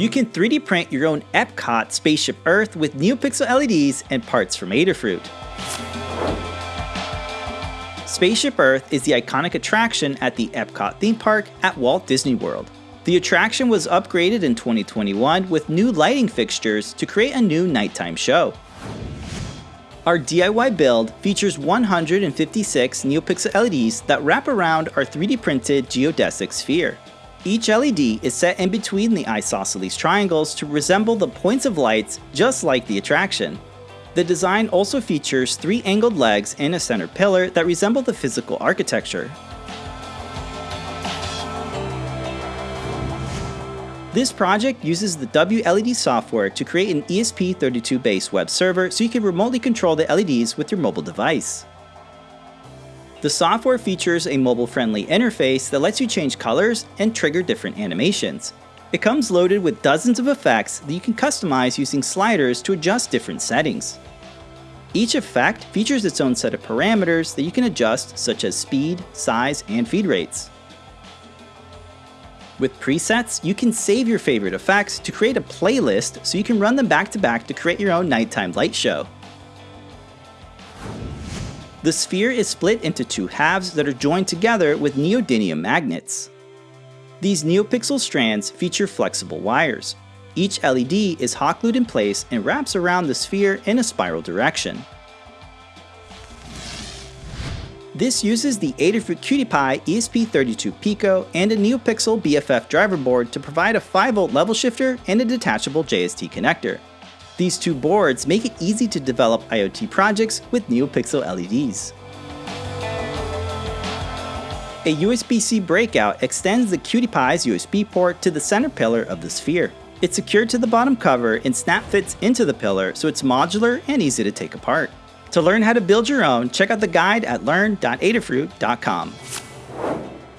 You can 3D print your own Epcot Spaceship Earth with NeoPixel LEDs and parts from Adafruit. Spaceship Earth is the iconic attraction at the Epcot theme park at Walt Disney World. The attraction was upgraded in 2021 with new lighting fixtures to create a new nighttime show. Our DIY build features 156 NeoPixel LEDs that wrap around our 3D printed geodesic sphere. Each LED is set in between the isosceles triangles to resemble the points of lights just like the attraction. The design also features three angled legs and a center pillar that resemble the physical architecture. This project uses the WLED software to create an ESP32 based web server so you can remotely control the LEDs with your mobile device. The software features a mobile-friendly interface that lets you change colors and trigger different animations. It comes loaded with dozens of effects that you can customize using sliders to adjust different settings. Each effect features its own set of parameters that you can adjust such as speed, size, and feed rates. With presets, you can save your favorite effects to create a playlist so you can run them back to back to create your own nighttime light show. The sphere is split into two halves that are joined together with neodymium magnets. These NeoPixel strands feature flexible wires. Each LED is hot glued in place and wraps around the sphere in a spiral direction. This uses the Adafruit QT Py ESP32 Pico and a NeoPixel BFF driver board to provide a 5V level shifter and a detachable JST connector. These two boards make it easy to develop IoT projects with NeoPixel LEDs. A USB-C breakout extends the QT Py's USB port to the center pillar of the sphere. It's secured to the bottom cover and snap fits into the pillar so it's modular and easy to take apart. To learn how to build your own, check out the guide at learn.adafruit.com.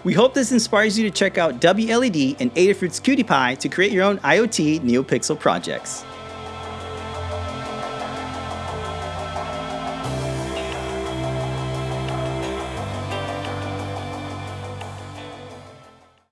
We hope this inspires you to check out WLED and Adafruit's QT Py to create your own IoT NeoPixel projects.